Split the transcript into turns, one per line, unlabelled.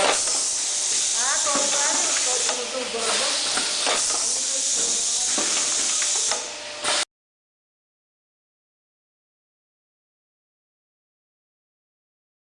Ah, compadre.